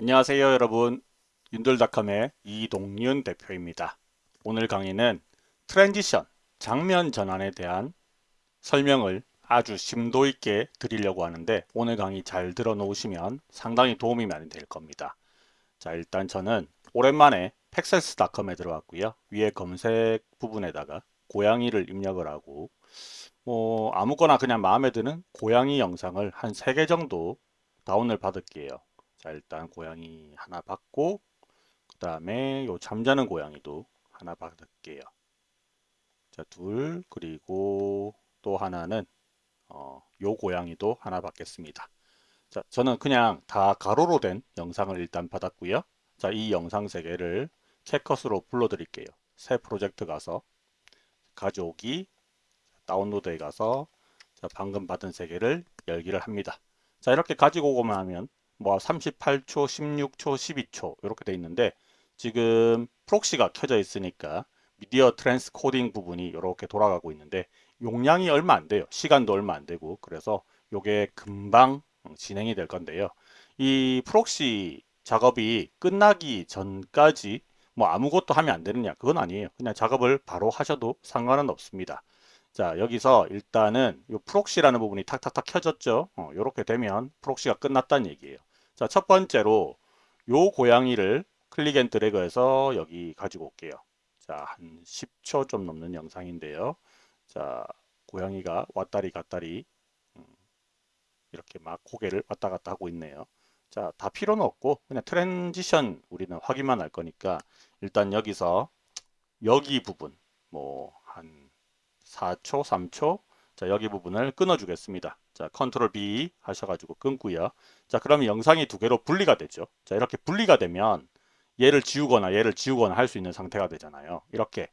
안녕하세요 여러분 윤돌닷컴의 이동윤 대표입니다. 오늘 강의는 transition 장면 전환에 대한 설명을 아주 심도 있게 드리려고 하는데 오늘 강의 잘 들어 놓으시면 상당히 도움이 많이 될 겁니다. 자 일단 저는 오랜만에 Pexels.com에 들어왔고요. 위에 검색 부분에다가 고양이를 입력을 하고 뭐 아무거나 그냥 마음에 드는 고양이 영상을 한 3개 정도 다운을 받을게요. 자 일단 고양이 하나 받고 그 다음에 요 잠자는 고양이도 하나 받을게요. 자 둘 그리고 또 하나는 어, 요 고양이도 하나 받겠습니다. 자 저는 그냥 다 가로로 된 영상을 일단 받았고요. 자 이 영상 세 개를 캣컷으로 불러 드릴게요. 새 프로젝트 가서 가져오기 다운로드에 가서 자 방금 받은 세 개를 열기를 합니다. 자 이렇게 가지고 오고만 하면 뭐 38초, 16초, 12초 이렇게 돼 있는데 지금 proxy가 켜져 있으니까 media transcoding 부분이 이렇게 돌아가고 있는데 용량이 얼마 안 돼요. 시간도 얼마 안 되고 그래서 이게 금방 진행이 될 건데요. 이 proxy 작업이 끝나기 전까지 뭐 아무것도 하면 안 되느냐 그건 아니에요. 그냥 작업을 바로 하셔도 상관은 없습니다. 자 여기서 일단은 이 proxy라는 부분이 탁탁탁 켜졌죠. 어, 이렇게 되면 proxy가 끝났다는 얘기예요. 자, 첫 번째로 요 고양이를 click and drag해서 여기 가지고 올게요. 자, 한 10초 좀 넘는 영상인데요. 자, 고양이가 왔다리 갔다리 음, 이렇게 막 고개를 왔다 갔다 하고 있네요. 자, 다 필요는 없고 그냥 transition 우리는 확인만 할 거니까 일단 여기서 여기 부분 뭐 한 4초, 3초 자, 여기 부분을 끊어 주겠습니다. 자, Control B 하셔가지고 끊고요. 자, 그러면 영상이 두 개로 분리가 되죠. 자, 이렇게 분리가 되면 얘를 지우거나 얘를 지우거나 할 수 있는 상태가 되잖아요. 이렇게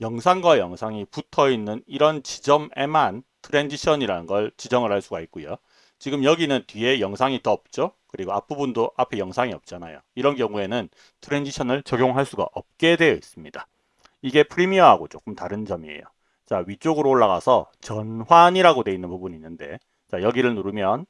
영상과 영상이 붙어 있는 이런 지점에만 transition이라는 걸 지정을 할 수가 있고요. 지금 여기는 뒤에 영상이 더 없죠. 그리고 앞부분도 앞에 영상이 없잖아요. 이런 경우에는 트랜지션을 적용할 수가 없게 되어 있습니다. 이게 프리미어하고 조금 다른 점이에요. 자 위쪽으로 올라가서 전환이라고 되어 있는 부분이 있는데 자 여기를 누르면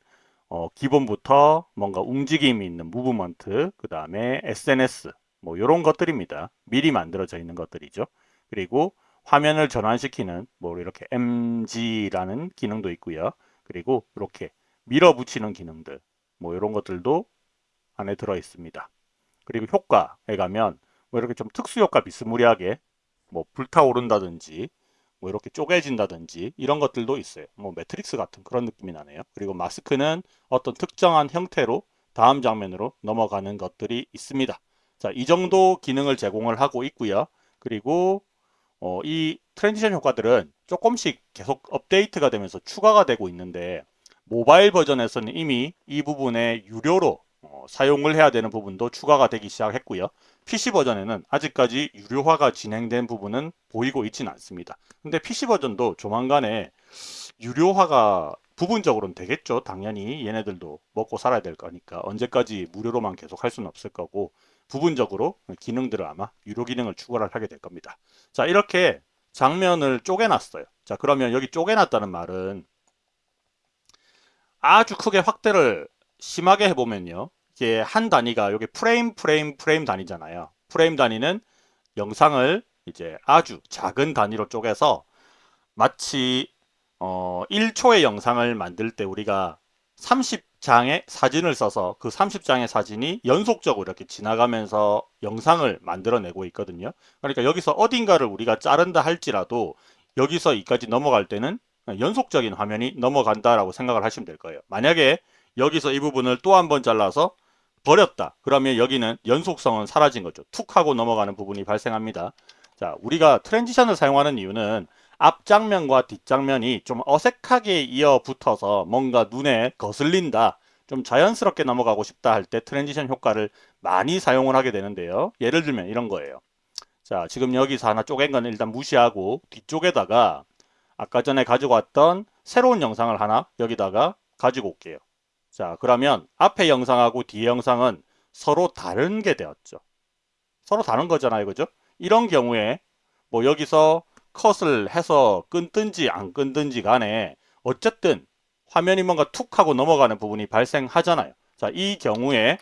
어, 기본부터 뭔가 움직임이 있는 무브먼트 그 다음에 SNS 뭐 이런 것들입니다. 미리 만들어져 있는 것들이죠. 그리고 화면을 전환시키는 뭐 이렇게 MG라는 기능도 있고요. 그리고 이렇게 밀어붙이는 기능들 뭐 이런 것들도 안에 들어 있습니다. 그리고 효과에 가면 뭐 이렇게 좀 특수 효과 비스무리하게 뭐 불타오른다든지 뭐 이렇게 쪼개진다든지 이런 것들도 있어요. 뭐 매트릭스 같은 그런 느낌이 나네요. 그리고 마스크는 어떤 특정한 형태로 다음 장면으로 넘어가는 것들이 있습니다. 자, 이 정도 기능을 제공을 하고 있고요. 그리고 어, 이 transition 효과들은 조금씩 계속 업데이트가 되면서 추가가 되고 있는데 모바일 버전에서는 이미 이 부분에 유료로 어, 사용을 해야 되는 부분도 추가가 되기 시작했고요. PC 버전에는 아직까지 유료화가 진행된 부분은 보이고 있지는 않습니다. 근데 PC 버전도 조만간에 유료화가 부분적으로는 되겠죠. 당연히 얘네들도 먹고 살아야 될 거니까 언제까지 무료로만 계속 할 수는 없을 거고 부분적으로 기능들을 아마 유료 기능을 추가를 하게 될 겁니다. 자 이렇게 장면을 쪼개놨어요. 자 그러면 여기 쪼개놨다는 말은 아주 크게 확대를 심하게 해보면요. 이게 한 단위가 여기 프레임 프레임 프레임 단위잖아요. 프레임 단위는 영상을 이제 아주 작은 단위로 쪼개서 마치 어 1초의 영상을 만들 때 우리가 30장의 사진을 써서 그 30장의 사진이 연속적으로 이렇게 지나가면서 영상을 만들어내고 있거든요. 그러니까 여기서 어딘가를 우리가 자른다 할지라도 여기서 이까지 넘어갈 때는 연속적인 화면이 넘어간다라고 생각을 하시면 될 거예요. 만약에 여기서 이 부분을 또 한 번 잘라서 버렸다. 그러면 여기는 연속성은 사라진 거죠. 툭 하고 넘어가는 부분이 발생합니다. 자, 우리가 transition을 사용하는 이유는 앞장면과 뒷장면이 좀 어색하게 이어 붙어서 뭔가 눈에 거슬린다. 좀 자연스럽게 넘어가고 싶다 할 때 transition 효과를 많이 사용을 하게 되는데요. 예를 들면 이런 거예요. 자, 지금 여기서 하나 쪼갠 거는 일단 무시하고 뒤쪽에다가 아까 전에 가지고 왔던 새로운 영상을 하나 여기다가 가지고 올게요. 자 그러면 앞에 영상하고 뒤에 영상은 서로 다른 게 되었죠. 서로 다른 거잖아요. 그죠? 이런 경우에 뭐 여기서 컷을 해서 끊든지 안 끊든지 간에 어쨌든 화면이 뭔가 툭 하고 넘어가는 부분이 발생하잖아요. 자, 이 경우에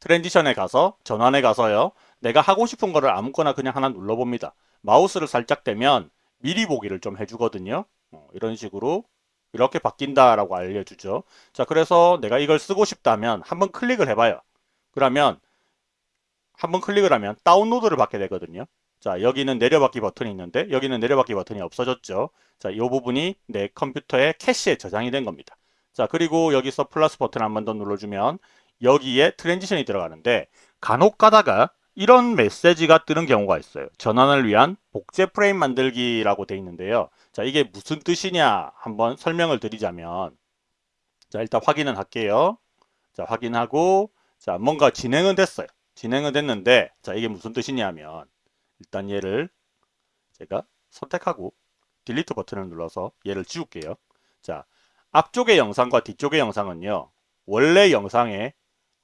transition에 가서 전환에 가서요. 내가 하고 싶은 거를 아무거나 그냥 하나 눌러봅니다. 마우스를 살짝 대면 미리 보기를 좀 해주거든요. 어, 이런 식으로 이렇게 바뀐다라고 알려주죠. 자, 그래서 내가 이걸 쓰고 싶다면 한번 클릭을 해봐요. 그러면 한번 클릭을 하면 다운로드를 받게 되거든요. 자, 여기는 내려받기 버튼이 있는데 여기는 내려받기 버튼이 없어졌죠. 자, 이 부분이 내 컴퓨터의 캐시에 저장이 된 겁니다. 자, 그리고 여기서 플러스 버튼 한 번 더 눌러주면 여기에 transition이 들어가는데 간혹 가다가 이런 메시지가 뜨는 경우가 있어요. 전환을 위한 복제 프레임 만들기라고 돼 있는데요. 자, 이게 무슨 뜻이냐 한번 설명을 드리자면 자, 일단 확인은 할게요. 자, 확인하고 자, 뭔가 진행은 됐어요. 진행은 됐는데 자, 이게 무슨 뜻이냐면 일단 얘를 제가 선택하고 딜리트 버튼을 눌러서 얘를 지울게요. 자, 앞쪽의 영상과 뒤쪽의 영상은요. 원래 영상에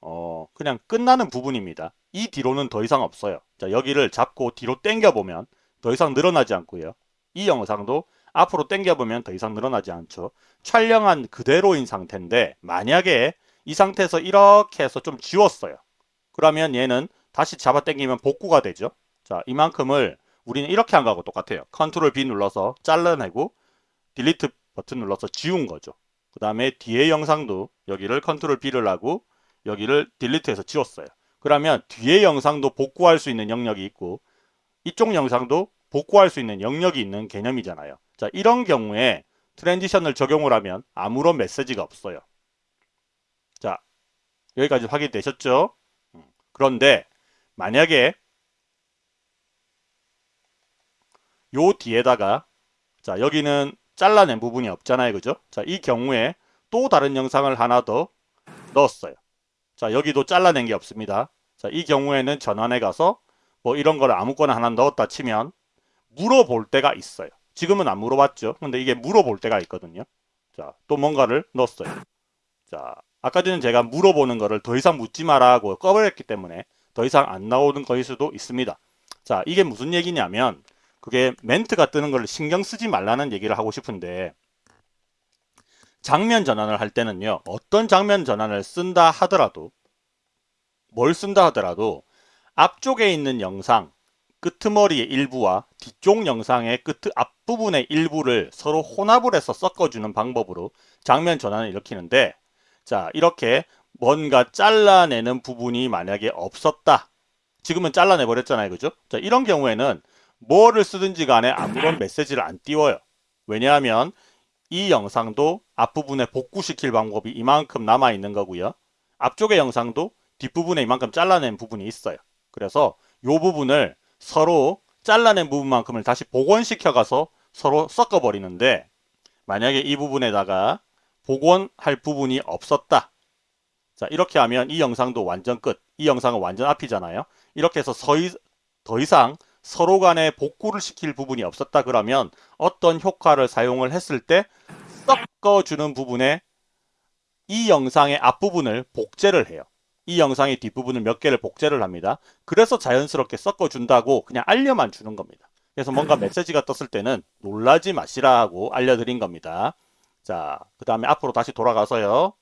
어, 그냥 끝나는 부분입니다. 이 뒤로는 더 이상 없어요. 자, 여기를 잡고 뒤로 당겨 보면 더 이상 늘어나지 않고요. 이 영상도 앞으로 당겨 보면 더 이상 늘어나지 않죠. 촬영한 그대로인 상태인데 만약에 이 상태에서 이렇게 해서 좀 지웠어요. 그러면 얘는 다시 잡아 당기면 복구가 되죠. 자, 이만큼을 우리는 이렇게 한 거하고 똑같아요. Control B 눌러서 잘라내고 delete 버튼 눌러서 지운 거죠. 그 다음에 뒤에 영상도 여기를 Control B를 하고 여기를 delete해서 지웠어요. 그러면 뒤에 영상도 복구할 수 있는 영역이 있고 이쪽 영상도 복구할 수 있는 영역이 있는 개념이잖아요. 자, 이런 경우에 transition을 적용을 하면 아무런 메시지가 없어요. 자, 여기까지 확인되셨죠? 음, 그런데 만약에 요 뒤에다가 자 여기는 잘라낸 부분이 없잖아요. 그죠? 자 이 경우에 또 다른 영상을 하나 더 넣었어요. 자 여기도 잘라낸 게 없습니다. 자 이 경우에는 전환에 가서 뭐 이런 거를 아무거나 하나 넣었다 치면 물어볼 때가 있어요 지금은 안 물어봤죠. 근데 이게 물어볼 때가 있거든요. 자 또 뭔가를 넣었어요. 자 아까 전에 제가 물어보는 거를 더 이상 묻지 마라 하고 꺼버렸기 때문에 더 이상 안 나오는 거일 수도 있습니다. 자 이게 무슨 얘기냐면 그게 멘트가 뜨는 걸 신경 쓰지 말라는 얘기를 하고 싶은데 장면 전환을 할 때는요. 어떤 장면 전환을 쓴다 하더라도 뭘 쓴다 하더라도 앞쪽에 있는 영상 끄트머리의 일부와 뒤쪽 영상의 끝 앞부분의 일부를 서로 혼합을 해서 섞어주는 방법으로 장면 전환을 일으키는데 자 이렇게 뭔가 잘라내는 부분이 만약에 없었다 지금은 잘라내 버렸잖아요 그죠 자 이런 경우에는 뭐를 쓰든지 간에 아무런 메시지를 안 띄워요. 왜냐하면 이 영상도 앞부분에 복구시킬 방법이 이만큼 남아 있는 거고요. 앞쪽의 영상도 뒷부분에 이만큼 잘라낸 부분이 있어요. 그래서 이 부분을 서로 잘라낸 부분만큼을 다시 복원시켜 가서 서로 섞어버리는데 만약에 이 부분에다가 복원할 부분이 없었다. 자 이렇게 하면 이 영상도 완전 끝. 이 영상은 완전 앞이잖아요. 이렇게 해서 더 이상 서로 간에 복구를 시킬 부분이 없었다 그러면 어떤 효과를 사용을 했을 때 섞어주는 부분에 이 영상의 앞부분을 복제를 해요. 이 영상의 뒷부분을 몇 개를 복제를 합니다. 그래서 자연스럽게 섞어준다고 그냥 알려만 주는 겁니다. 그래서 뭔가 메시지가 떴을 때는 놀라지 마시라고 알려드린 겁니다. 자, 그 다음에 앞으로 다시 돌아가서요.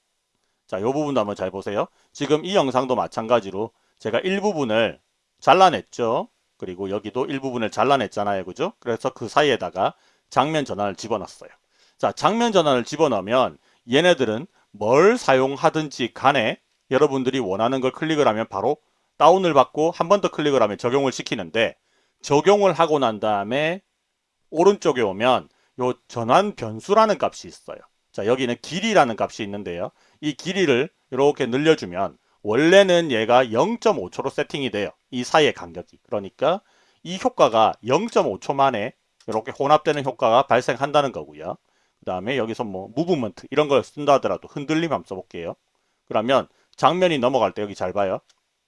자, 이 부분도 한번 잘 보세요. 지금 이 영상도 마찬가지로 제가 일부분을 잘라냈죠. 그리고 여기도 일부분을 잘라냈잖아요. 그죠? 그래서 그 사이에다가 장면 전환을 집어넣었어요. 자, 장면 전환을 집어넣으면 얘네들은 뭘 사용하든지 간에 여러분들이 원하는 걸 클릭을 하면 바로 다운을 받고 한 번 더 클릭을 하면 적용을 시키는데 적용을 하고 난 다음에 오른쪽에 오면 요 전환 변수라는 값이 있어요. 자 여기는 길이라는 값이 있는데요. 이 길이를 이렇게 늘려주면 원래는 얘가 0.5초로 세팅이 돼요. 이 사이의 간격이. 그러니까 이 효과가 0.5초 만에 이렇게 혼합되는 효과가 발생한다는 거고요. 그 다음에 여기서 뭐 무브먼트 이런 걸 쓴다 하더라도 흔들림 한번 써볼게요. 그러면 장면이 넘어갈 때 여기 잘 봐요.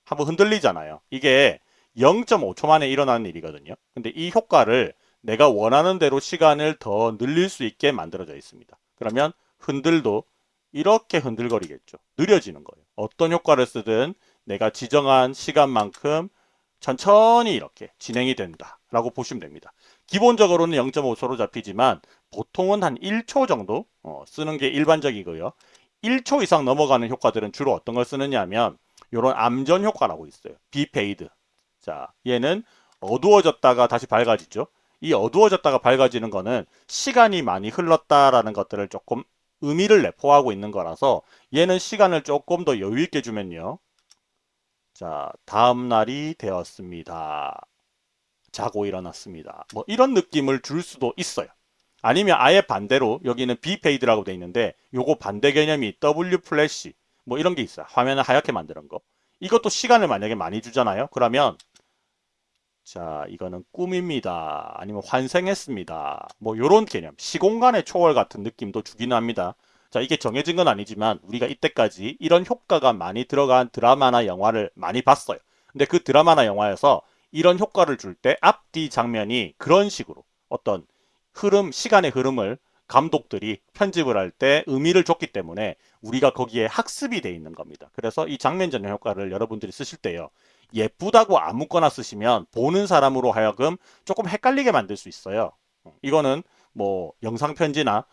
한번 흔들리잖아요. 이게 0.5초 만에 일어나는 일이거든요. 근데 이 효과를 내가 원하는 대로 시간을 더 늘릴 수 있게 만들어져 있습니다. 그러면 흔들도 이렇게 흔들거리겠죠. 느려지는 거예요. 어떤 효과를 쓰든 내가 지정한 시간만큼 천천히 이렇게 진행이 된다 라고 보시면 됩니다. 기본적으로는 0.5초로 잡히지만 보통은 한 1초 정도 어, 쓰는 게 일반적이고요. 1초 이상 넘어가는 효과들은 주로 어떤 걸 쓰느냐 하면 요런 암전 효과라고 있어요. B fade. 자, 얘는 어두워졌다가 다시 밝아지죠. 이 어두워졌다가 밝아지는 거는 시간이 많이 흘렀다라는 것들을 조금 의미를 내포하고 있는 거라서 얘는 시간을 조금 더 여유 있게 주면요. 자, 다음 날이 되었습니다. 자고 일어났습니다. 뭐 이런 느낌을 줄 수도 있어요. 아니면 아예 반대로 여기는 B fade라고 돼 있는데 요거 반대 개념이 W flash 뭐 이런 게 있어요. 화면을 하얗게 만드는 거. 이것도 시간을 만약에 많이 주잖아요. 그러면 자 이거는 꿈입니다. 아니면 환생했습니다. 뭐 요런 개념 시공간의 초월 같은 느낌도 주기는 합니다. 자 이게 정해진 건 아니지만 우리가 이때까지 이런 효과가 많이 들어간 드라마나 영화를 많이 봤어요. 근데 그 드라마나 영화에서 이런 효과를 줄 때 앞뒤 장면이 그런 식으로 어떤 흐름, 시간의 흐름을 감독들이 편집을 할 때 의미를 줬기 때문에 우리가 거기에 학습이 돼 있는 겁니다. 그래서 이 장면 전환 효과를 여러분들이 쓰실 때요. 예쁘다고 아무거나 쓰시면 보는 사람으로 하여금 조금 헷갈리게 만들 수 있어요. 이거는 뭐 영상 편지나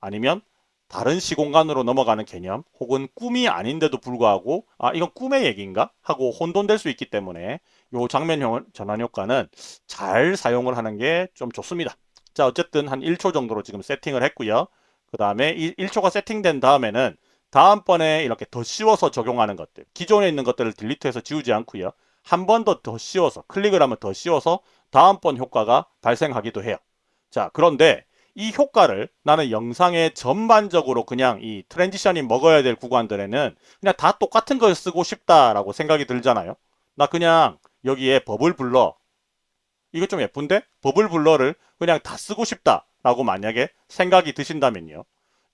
아니면 다른 시공간으로 넘어가는 개념 혹은 꿈이 아닌데도 불구하고 아 이건 꿈의 얘기인가 하고 혼돈될 수 있기 때문에 이 장면 전환 효과는 잘 사용을 하는 게 좀 좋습니다. 자 어쨌든 한 1초 정도로 지금 세팅을 했고요. 그 다음에 이 1초가 세팅된 다음에는 다음번에 이렇게 더 씌워서 적용하는 것들 기존에 있는 것들을 delete해서 지우지 않고요. 한 번 더 더 씌워서 클릭을 하면 더 씌워서 다음번 효과가 발생하기도 해요. 자 그런데 이 효과를 나는 영상에 전반적으로 그냥 이 transition이 먹어야 될 구간들에는 그냥 다 똑같은 걸 쓰고 싶다라고 생각이 들잖아요. 나 그냥 여기에 버블 블러 이거 좀 예쁜데? 버블 블러를 그냥 다 쓰고 싶다라고 만약에 생각이 드신다면요.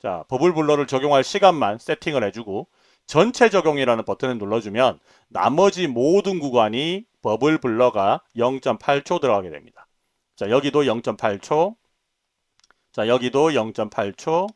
자, 버블 블러를 적용할 시간만 세팅을 해주고 전체 적용이라는 버튼을 눌러주면 나머지 모든 구간이 버블 블러가 0.8초 들어가게 됩니다. 자, 여기도 0.8초, 자 여기도 0.8초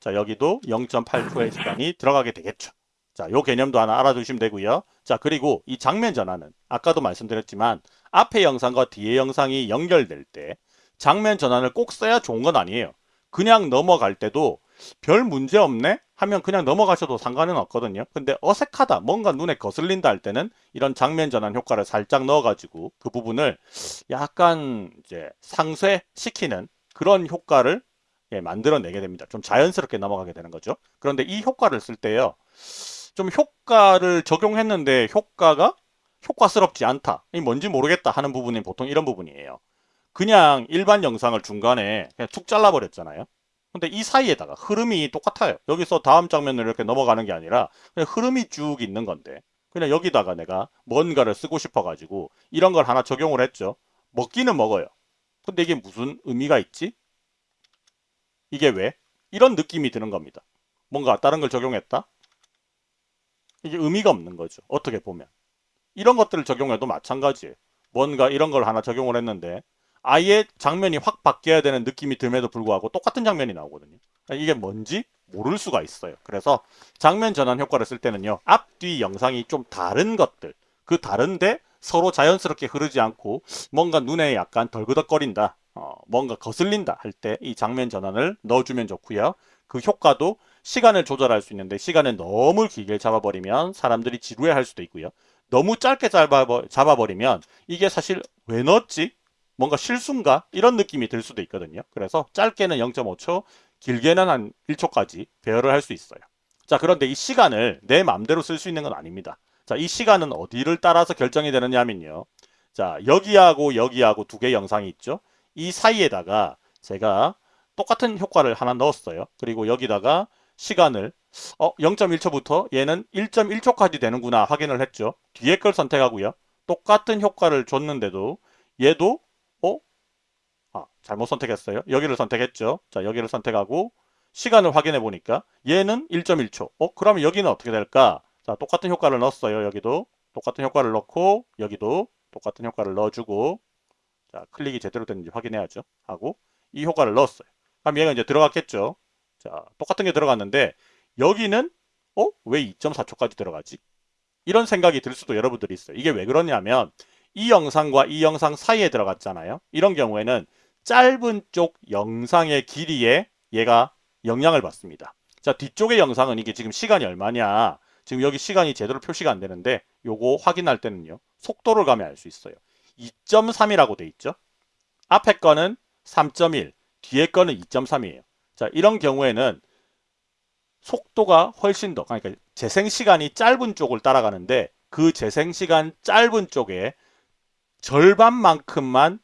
자 여기도 0.8초의 시간이 들어가게 되겠죠. 자, 요 개념도 하나 알아두시면 되고요. 자, 그리고 이 장면 전환은 아까도 말씀드렸지만 앞에 영상과 뒤에 영상이 연결될 때 장면 전환을 꼭 써야 좋은 건 아니에요. 그냥 넘어갈 때도 별 문제 없네? 하면 그냥 넘어가셔도 상관은 없거든요. 근데 어색하다, 뭔가 눈에 거슬린다 할 때는 이런 장면 전환 효과를 살짝 넣어가지고 그 부분을 약간 이제 상쇄시키는 그런 효과를 예, 만들어내게 됩니다. 좀 자연스럽게 넘어가게 되는 거죠. 그런데 이 효과를 쓸 때요. 좀 효과를 적용했는데 효과가 효과스럽지 않다. 이 뭔지 모르겠다 하는 부분이 보통 이런 부분이에요. 그냥 일반 영상을 중간에 그냥 툭 잘라버렸잖아요. 근데 이 사이에다가 흐름이 똑같아요. 여기서 다음 장면으로 이렇게 넘어가는 게 아니라 그냥 흐름이 쭉 있는 건데 그냥 여기다가 내가 뭔가를 쓰고 싶어 가지고 이런 걸 하나 적용을 했죠. 먹기는 먹어요. 근데 이게 무슨 의미가 있지? 이게 왜? 이런 느낌이 드는 겁니다. 뭔가 다른 걸 적용했다? 이게 의미가 없는 거죠. 어떻게 보면. 이런 것들을 적용해도 마찬가지예요. 뭔가 이런 걸 하나 적용을 했는데 아예 장면이 확 바뀌어야 되는 느낌이 듦에도 불구하고 똑같은 장면이 나오거든요. 이게 뭔지 모를 수가 있어요. 그래서 장면 전환 효과를 쓸 때는요. 앞뒤 영상이 좀 다른 것들 그 다른데 서로 자연스럽게 흐르지 않고 뭔가 눈에 약간 덜그덕거린다. 어, 뭔가 거슬린다 할 때 이 장면 전환을 넣어주면 좋고요. 그 효과도 시간을 조절할 수 있는데 시간을 너무 길게 잡아버리면 사람들이 지루해 할 수도 있고요. 너무 짧게 잡아버리면 이게 사실 왜 넣었지? 뭔가 실수인가? 이런 느낌이 들 수도 있거든요. 그래서 짧게는 0.5초, 길게는 한 1초까지 배열을 할 수 있어요. 자 그런데 이 시간을 내 마음대로 쓸 수 있는 건 아닙니다. 자이 시간은 어디를 따라서 결정이 되느냐 하면요. 자 여기하고 여기하고 두 개 영상이 있죠. 이 사이에다가 제가 똑같은 효과를 하나 넣었어요. 그리고 여기다가 시간을 어 0.1초부터 얘는 1.1초까지 되는구나 확인을 했죠. 뒤에 걸 선택하고요. 똑같은 효과를 줬는데도 얘도 어? 아 잘못 선택했어요. 여기를 선택했죠. 자 여기를 선택하고 시간을 확인해 보니까 얘는 1.1초. 어 그러면 여기는 어떻게 될까? 자 똑같은 효과를 넣었어요. 여기도 똑같은 효과를 넣고 여기도 똑같은 효과를 넣어주고 자, 클릭이 제대로 됐는지 확인해야죠. 하고 이 효과를 넣었어요. 그럼 얘가 이제 들어갔겠죠. 자, 똑같은 게 들어갔는데 여기는 어? 왜 2.4초까지 들어가지? 이런 생각이 들 수도 여러분들이 있어요. 이게 왜 그러냐면 이 영상과 이 영상 사이에 들어갔잖아요. 이런 경우에는 짧은 쪽 영상의 길이에 얘가 영향을 받습니다. 자, 뒤쪽의 영상은 이게 지금 시간이 얼마냐? 지금 여기 시간이 제대로 표시가 안 되는데 요거 확인할 때는요. 속도를 가면 알 수 있어요. 2.3이라고 돼 있죠. 앞에 거는 3.1, 뒤에 거는 2.3이에요. 자, 이런 경우에는 속도가 훨씬 더 그러니까 재생 시간이 짧은 쪽을 따라가는데 그 재생 시간 짧은 쪽에 절반만큼만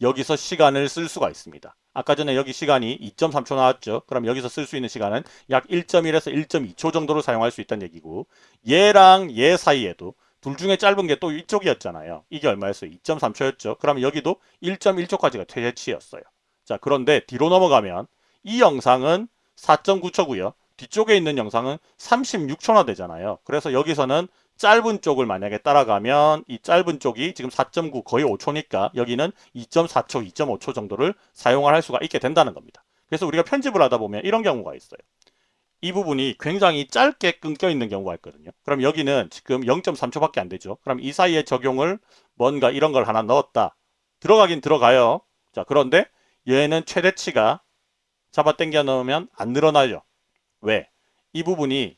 여기서 시간을 쓸 수가 있습니다. 아까 전에 여기 시간이 2.3초 나왔죠. 그럼 여기서 쓸 수 있는 시간은 약 1.1에서 1.2초 정도로 사용할 수 있다는 얘기고 얘랑 얘 사이에도 둘 중에 짧은 게 또 이쪽이었잖아요. 이게 얼마였어요? 2.3초였죠. 그럼 여기도 1.1초까지가 최대치였어요. 자 그런데 뒤로 넘어가면 이 영상은 4.9초고요. 뒤쪽에 있는 영상은 36초나 되잖아요. 그래서 여기서는 짧은 쪽을 만약에 따라가면 이 짧은 쪽이 지금 4.9 거의 5초니까 여기는 2.4초, 2.5초 정도를 사용을 할 수가 있게 된다는 겁니다. 그래서 우리가 편집을 하다 보면 이런 경우가 있어요. 이 부분이 굉장히 짧게 끊겨 있는 경우가 있거든요. 그럼 여기는 지금 0.3초밖에 안 되죠. 그럼 이 사이에 적용을 뭔가 이런 걸 하나 넣었다. 들어가긴 들어가요. 자, 그런데 얘는 최대치가 잡아 당겨 넣으면 안 늘어나죠. 왜? 이 부분이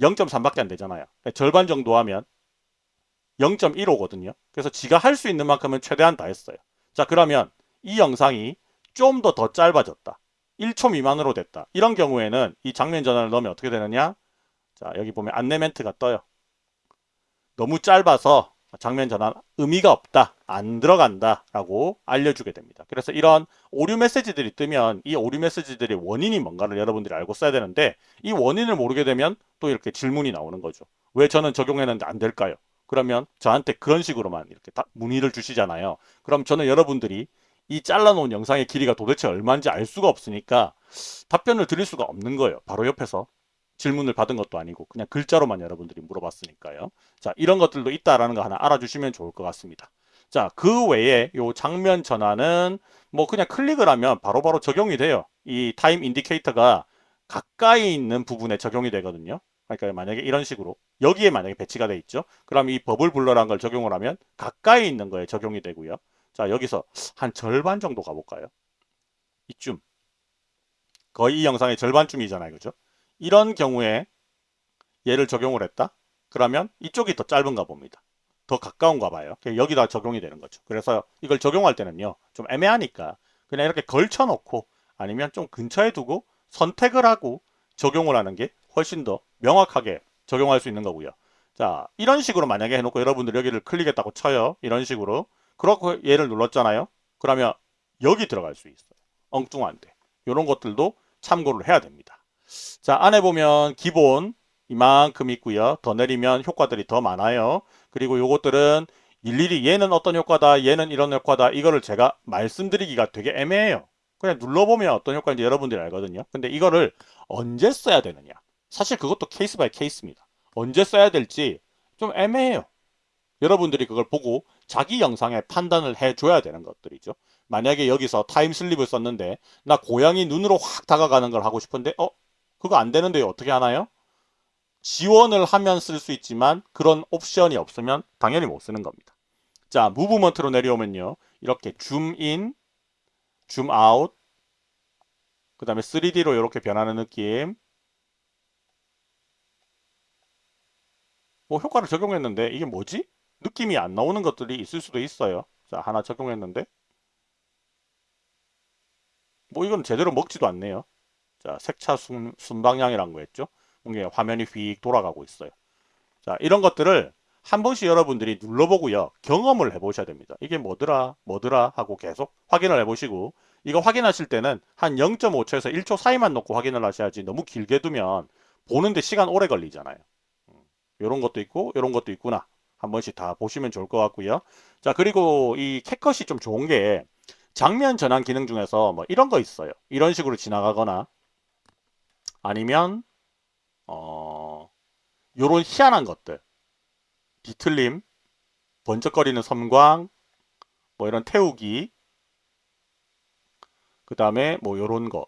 0.3밖에 안 되잖아요. 그러니까 절반 정도 하면 0.15거든요. 그래서 지가 할 수 있는 만큼은 최대한 다 했어요. 자 그러면 이 영상이 좀 더더 짧아졌다. 1초 미만으로 됐다. 이런 경우에는 이 장면 전환을 넣으면 어떻게 되느냐? 자 여기 보면 안내 멘트가 떠요. 너무 짧아서 장면 전환 의미가 없다. 안 들어간다. 라고 알려주게 됩니다. 그래서 이런 오류 메시지들이 뜨면 이 오류 메시지들의 원인이 뭔가를 여러분들이 알고 써야 되는데 이 원인을 모르게 되면 또 이렇게 질문이 나오는 거죠. 왜 저는 적용했는데 안 될까요? 그러면 저한테 그런 식으로만 이렇게 문의를 주시잖아요. 그럼 저는 여러분들이 이 잘라놓은 영상의 길이가 도대체 얼마인지 알 수가 없으니까 답변을 드릴 수가 없는 거예요. 바로 옆에서 질문을 받은 것도 아니고 그냥 글자로만 여러분들이 물어봤으니까요. 자, 이런 것들도 있다라는 거 하나 알아주시면 좋을 것 같습니다. 자, 그 외에 요 장면 전환은 뭐 그냥 클릭을 하면 바로바로 바로 적용이 돼요. 이 time indicator가 가까이 있는 부분에 적용이 되거든요. 그러니까 만약에 이런 식으로 여기에 만약에 배치가 돼 있죠. 그럼 이 버블 블러라는 걸 적용을 하면 가까이 있는 거에 적용이 되고요. 자, 여기서 한 절반 정도 가볼까요? 이쯤. 거의 이 영상의 절반쯤이잖아요. 그죠? 이런 경우에 얘를 적용을 했다? 그러면 이쪽이 더 짧은가 봅니다. 더 가까운가 봐요. 여기다 적용이 되는 거죠. 그래서 이걸 적용할 때는요. 좀 애매하니까 그냥 이렇게 걸쳐 놓고 아니면 좀 근처에 두고 선택을 하고 적용을 하는 게 훨씬 더 명확하게 적용할 수 있는 거고요. 자 이런 식으로 만약에 해놓고 여러분들 여기를 클릭했다고 쳐요. 이런 식으로 그렇고 얘를 눌렀잖아요. 그러면 여기 들어갈 수 있어요. 엉뚱한데 이런 것들도 참고를 해야 됩니다. 자 안에 보면 기본 이만큼 있고요. 더 내리면 효과들이 더 많아요. 그리고 요것들은 일일이 얘는 어떤 효과다 얘는 이런 효과다 이거를 제가 말씀드리기가 되게 애매해요. 그냥 눌러보면 어떤 효과인지 여러분들이 알거든요. 근데 이거를 언제 써야 되느냐 사실 그것도 case by case입니다. 언제 써야 될지 좀 애매해요. 여러분들이 그걸 보고 자기 영상에 판단을 해줘야 되는 것들이죠. 만약에 여기서 타임슬립을 썼는데 나 고양이 눈으로 확 다가가는 걸 하고 싶은데 어 그거 안 되는데 어떻게 하나요? 지원을 하면 쓸 수 있지만 그런 옵션이 없으면 당연히 못 쓰는 겁니다. 자, 무브먼트로 내려오면요. 이렇게 줌인, 줌아웃, 그 다음에 3D로 이렇게 변하는 느낌. 뭐 효과를 적용했는데 이게 뭐지? 느낌이 안 나오는 것들이 있을 수도 있어요. 자, 하나 적용했는데 뭐 이건 제대로 먹지도 않네요. 자, 색차 순, 순방향이란 거 했죠. 이게 화면이 휙 돌아가고 있어요. 자, 이런 것들을 한 번씩 여러분들이 눌러보고요. 경험을 해보셔야 됩니다. 이게 뭐더라, 뭐더라 하고 계속 확인을 해보시고 이거 확인하실 때는 한 0.5초에서 1초 사이만 놓고 확인을 하셔야지 너무 길게 두면 보는데 시간 오래 걸리잖아요. 이런 음, 것도 있고 이런 것도 있구나. 한 번씩 다 보시면 좋을 것 같고요. 자 그리고 이 캣컷이 좀 좋은 게 장면 전환 기능 중에서 뭐 이런 거 있어요. 이런 식으로 지나가거나 아니면 어 요런 희한한 것들. 뒤틀림 번쩍거리는 섬광 뭐 이런 태우기. 그 다음에 뭐 요런 거.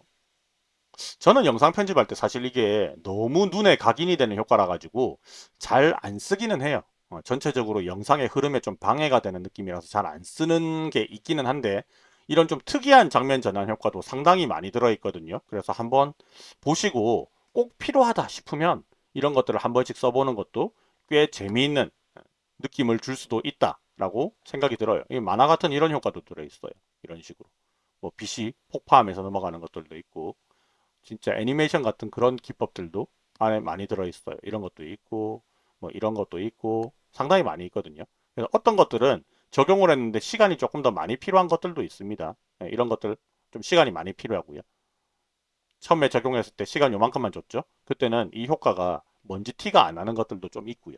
저는 영상 편집할 때 사실 이게 너무 눈에 각인이 되는 효과라 가지고 잘 안 쓰기는 해요. 어, 전체적으로 영상의 흐름에 좀 방해가 되는 느낌이라서 잘 안 쓰는 게 있기는 한데 이런 좀 특이한 장면 전환 효과도 상당히 많이 들어있거든요. 그래서 한번 보시고 꼭 필요하다 싶으면 이런 것들을 한 번씩 써보는 것도 꽤 재미있는 느낌을 줄 수도 있다라고 생각이 들어요. 이 만화 같은 이런 효과도 들어있어요. 이런 식으로. 뭐 빛이 폭파하면서 넘어가는 것들도 있고 진짜 애니메이션 같은 그런 기법들도 안에 많이 들어있어요. 이런 것도 있고 뭐 이런 것도 있고 상당히 많이 있거든요. 그래서 어떤 것들은 적용을 했는데 시간이 조금 더 많이 필요한 것들도 있습니다. 네, 이런 것들 좀 시간이 많이 필요하고요. 처음에 적용했을 때 시간 요만큼만 줬죠. 그때는 이 효과가 먼지 티가 안 나는 것들도 좀 있고요.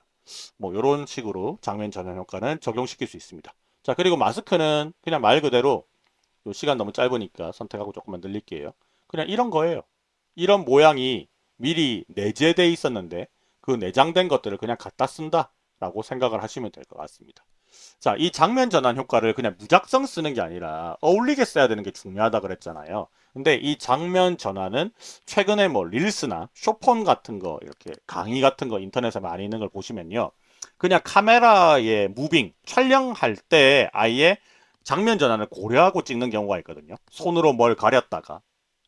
뭐 이런 식으로 장면 전환 효과는 적용시킬 수 있습니다. 자 그리고 마스크는 그냥 말 그대로 시간 너무 짧으니까 선택하고 조금만 늘릴게요. 그냥 이런 거예요. 이런 모양이 미리 내재되어 있었는데 그 내장된 것들을 그냥 갖다 쓴다 라고 생각을 하시면 될 것 같습니다. 자, 이 장면 전환 효과를 그냥 무작정 쓰는 게 아니라 어울리게 써야 되는 게 중요하다 그랬잖아요. 근데 이 장면 전환은 최근에 뭐 릴스나 쇼폰 같은 거 이렇게 강의 같은 거 인터넷에 많이 있는 걸 보시면요. 그냥 카메라에 무빙 촬영할 때 아예 장면 전환을 고려하고 찍는 경우가 있거든요. 손으로 뭘 가렸다가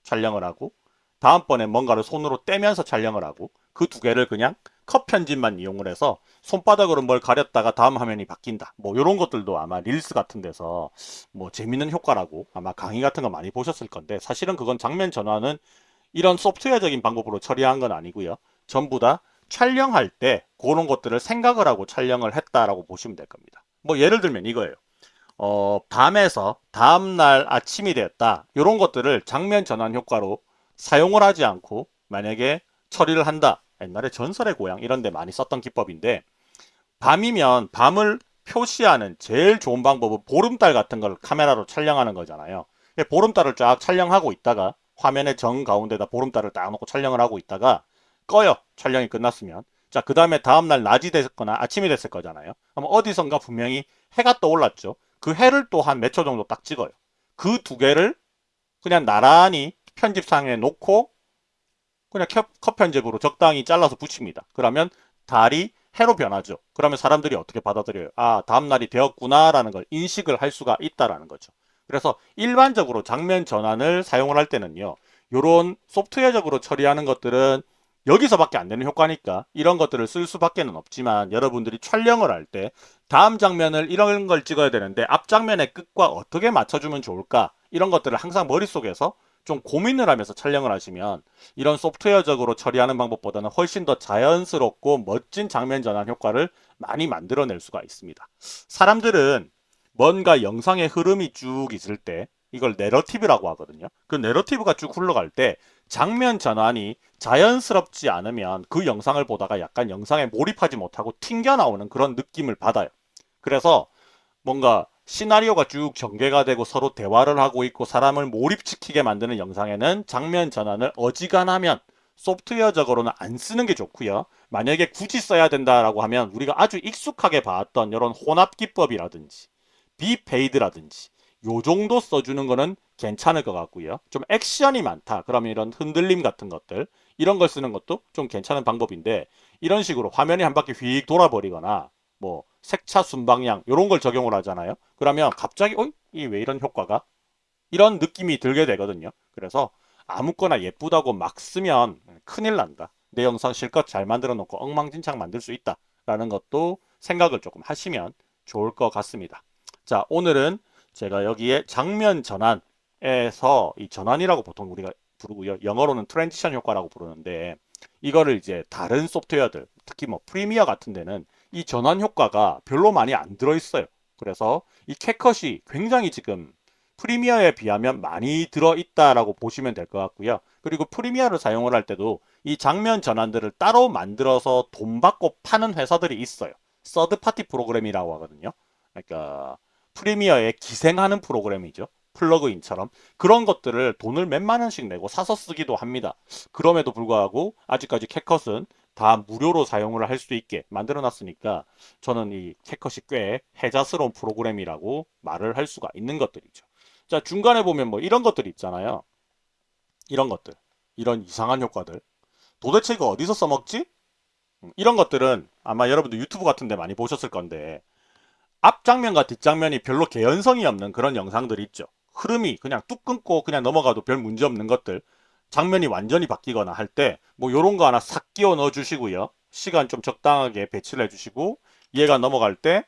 촬영을 하고 다음번에 뭔가를 손으로 떼면서 촬영을 하고 그 두 개를 그냥 컷 편집만 이용을 해서 손바닥으로 뭘 가렸다가 다음 화면이 바뀐다. 뭐 이런 것들도 아마 릴스 같은 데서 뭐 재밌는 효과라고 아마 강의 같은 거 많이 보셨을 건데 사실은 그건 장면 전환은 이런 소프트웨어적인 방법으로 처리한 건 아니고요. 전부 다 촬영할 때 그런 것들을 생각을 하고 촬영을 했다라고 보시면 될 겁니다. 뭐 예를 들면 이거예요. 어, 밤에서 다음날 아침이 되었다. 이런 것들을 장면 전환 효과로 사용을 하지 않고 만약에 처리를 한다. 옛날에 전설의 고향 이런 데 많이 썼던 기법인데 밤이면 밤을 표시하는 제일 좋은 방법은 보름달 같은 걸 카메라로 촬영하는 거잖아요. 보름달을 쫙 촬영하고 있다가 화면의 정 가운데다 보름달을 딱 놓고 촬영을 하고 있다가 꺼요. 촬영이 끝났으면. 자, 그 다음에 다음날 낮이 됐거나 아침이 됐을 거잖아요. 그럼 어디선가 분명히 해가 떠올랐죠. 그 해를 또 한 몇 초 정도 딱 찍어요. 그 두 개를 그냥 나란히 편집상에 놓고 그냥 컷 편집으로 적당히 잘라서 붙입니다. 그러면 달이 해로 변하죠. 그러면 사람들이 어떻게 받아들여요? 아, 다음날이 되었구나라는 걸 인식을 할 수가 있다라는 거죠. 그래서 일반적으로 장면 전환을 사용을 할 때는요. 이런 소프트웨어적으로 처리하는 것들은 여기서밖에 안 되는 효과니까 이런 것들을 쓸 수밖에 는 없지만 여러분들이 촬영을 할 때 다음 장면을 이런 걸 찍어야 되는데 앞 장면의 끝과 어떻게 맞춰주면 좋을까 이런 것들을 항상 머릿속에서 좀 고민을 하면서 촬영을 하시면 이런 소프트웨어적으로 처리하는 방법보다는 훨씬 더 자연스럽고 멋진 장면 전환 효과를 많이 만들어낼 수가 있습니다. 사람들은 뭔가 영상의 흐름이 쭉 있을 때 이걸 내러티브라고 하거든요. 그 내러티브가 쭉 흘러갈 때 장면 전환이 자연스럽지 않으면 그 영상을 보다가 약간 영상에 몰입하지 못하고 튕겨 나오는 그런 느낌을 받아요. 그래서 뭔가 시나리오가 쭉 전개가 되고 서로 대화를 하고 있고 사람을 몰입시키게 만드는 영상에는 장면 전환을 어지간하면 소프트웨어적으로는 안 쓰는 게 좋고요. 만약에 굳이 써야 된다라고 하면 우리가 아주 익숙하게 봤던 이런 혼합 기법이라든지 비페이드라든지 요 정도 써주는 거는 괜찮을 것 같고요. 좀 액션이 많다. 그러면 이런 흔들림 같은 것들 이런 걸 쓰는 것도 좀 괜찮은 방법인데 이런 식으로 화면이 한 바퀴 휙 돌아버리거나 뭐 색차 순방향 이런 걸 적용을 하잖아요. 그러면 갑자기 어? 이 왜 이런 효과가? 이런 느낌이 들게 되거든요. 그래서 아무거나 예쁘다고 막 쓰면 큰일 난다. 내 영상 실컷 잘 만들어 놓고 엉망진창 만들 수 있다. 라는 것도 생각을 조금 하시면 좋을 것 같습니다. 자 오늘은 제가 여기에 장면 전환에서 이 전환이라고 보통 우리가 부르고요. 영어로는 transition 효과라고 부르는데 이거를 이제 다른 소프트웨어들 특히 뭐 프리미어 같은 데는 이 전환 효과가 별로 많이 안 들어있어요. 그래서 이 캡컷이 굉장히 지금 프리미어에 비하면 많이 들어있다라고 보시면 될 것 같고요. 그리고 프리미어를 사용을 할 때도 이 장면 전환들을 따로 만들어서 돈 받고 파는 회사들이 있어요. third party 프로그램이라고 하거든요. 그러니까 프리미어에 기생하는 프로그램이죠. 플러그인처럼 그런 것들을 돈을 몇만 원씩 내고 사서 쓰기도 합니다. 그럼에도 불구하고 아직까지 캣컷은 다 무료로 사용을 할 수 있게 만들어 놨으니까 저는 이 캣컷이 꽤 해자스러운 프로그램이라고 말을 할 수가 있는 것들이죠. 자 중간에 보면 뭐 이런 것들이 있잖아요. 이런 것들 이런 이상한 효과들 도대체 이거 어디서 써먹지? 음, 이런 것들은 아마 여러분들 유튜브 같은 데 많이 보셨을 건데 앞장면과 뒷장면이 별로 개연성이 없는 그런 영상들이 있죠. 흐름이 그냥 뚝 끊고 그냥 넘어가도 별 문제 없는 것들 장면이 완전히 바뀌거나 할 때 뭐 요런 거 하나 싹 끼워 넣어 주시고요. 시간 좀 적당하게 배치를 해 주시고 얘가 넘어갈 때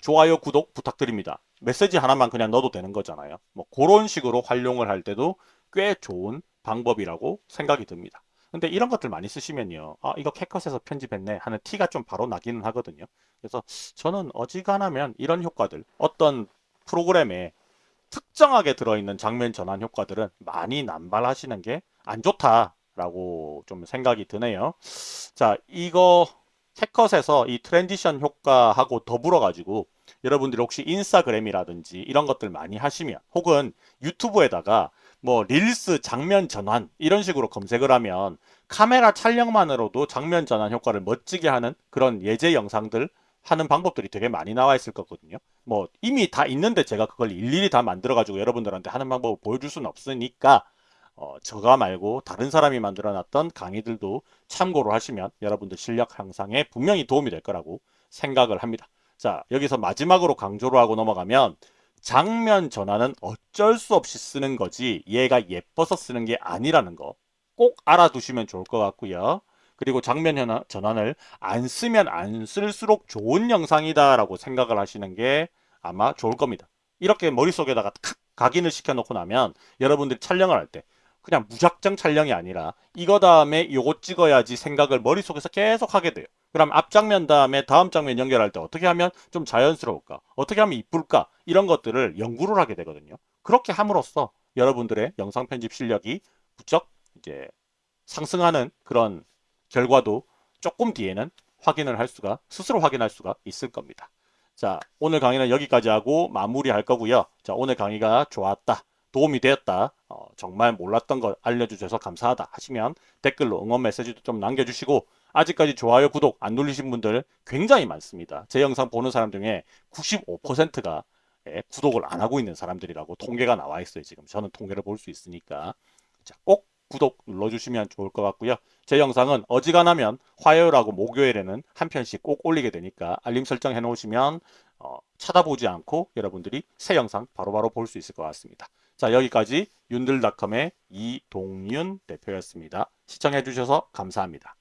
좋아요, 구독 부탁드립니다. 메시지 하나만 그냥 넣어도 되는 거잖아요. 뭐 그런 식으로 활용을 할 때도 꽤 좋은 방법이라고 생각이 듭니다. 근데 이런 것들 많이 쓰시면요. 아, 이거 캡컷에서 편집했네 하는 티가 좀 바로 나기는 하거든요. 그래서 저는 어지간하면 이런 효과들, 어떤 프로그램에 특정하게 들어있는 장면 전환 효과들은 많이 남발하시는 게 안 좋다라고 좀 생각이 드네요. 자, 이거 캡컷에서 이 transition 효과하고 더불어 가지고 여러분들이 혹시 인스타그램이라든지 이런 것들 많이 하시면 혹은 유튜브에다가 뭐 릴스 장면 전환 이런 식으로 검색을 하면 카메라 촬영만으로도 장면 전환 효과를 멋지게 하는 그런 예제 영상들 하는 방법들이 되게 많이 나와 있을 거거든요. 뭐 이미 다 있는데 제가 그걸 일일이 다 만들어 가지고 여러분들한테 하는 방법을 보여줄 수는 없으니까 어, 저가 말고 다른 사람이 만들어 놨던 강의들도 참고로 하시면 여러분들 실력 향상에 분명히 도움이 될 거라고 생각을 합니다. 자, 여기서 마지막으로 강조를 하고 넘어가면 장면 전환은 어쩔 수 없이 쓰는 거지 얘가 예뻐서 쓰는 게 아니라는 거 꼭 알아두시면 좋을 것 같고요. 그리고 장면 전환을 안 쓰면 안 쓸수록 좋은 영상이다 라고 생각을 하시는 게 아마 좋을 겁니다. 이렇게 머릿속에다가 탁 각인을 시켜놓고 나면 여러분들이 촬영을 할 때 그냥 무작정 촬영이 아니라 이거 다음에 요거 찍어야지 생각을 머릿속에서 계속 하게 돼요. 그럼 앞장면 다음에 다음 장면 연결할 때 어떻게 하면 좀 자연스러울까? 어떻게 하면 이쁠까? 이런 것들을 연구를 하게 되거든요. 그렇게 함으로써 여러분들의 영상 편집 실력이 부쩍 이제 상승하는 그런 결과도 조금 뒤에는 확인을 할 수가 스스로 확인할 수가 있을 겁니다. 자, 오늘 강의는 여기까지 하고 마무리할 거고요. 자, 오늘 강의가 좋았다. 도움이 되었다. 어, 정말 몰랐던 걸 알려주셔서 감사하다 하시면 댓글로 응원 메시지도 좀 남겨주시고 아직까지 좋아요, 구독 안 누르신 분들 굉장히 많습니다. 제 영상 보는 사람 중에 95%가 예, 구독을 안 하고 있는 사람들이라고 통계가 나와 있어요. 지금 저는 통계를 볼 수 있으니까 자, 꼭 구독 눌러주시면 좋을 것 같고요. 제 영상은 어지간하면 화요일하고 목요일에는 한 편씩 꼭 올리게 되니까 알림 설정 해놓으시면 어, 찾아보지 않고 여러분들이 새 영상 바로바로 볼 수 있을 것 같습니다. 자 여기까지 윤들닷컴의 이동윤 대표였습니다. 시청해주셔서 감사합니다.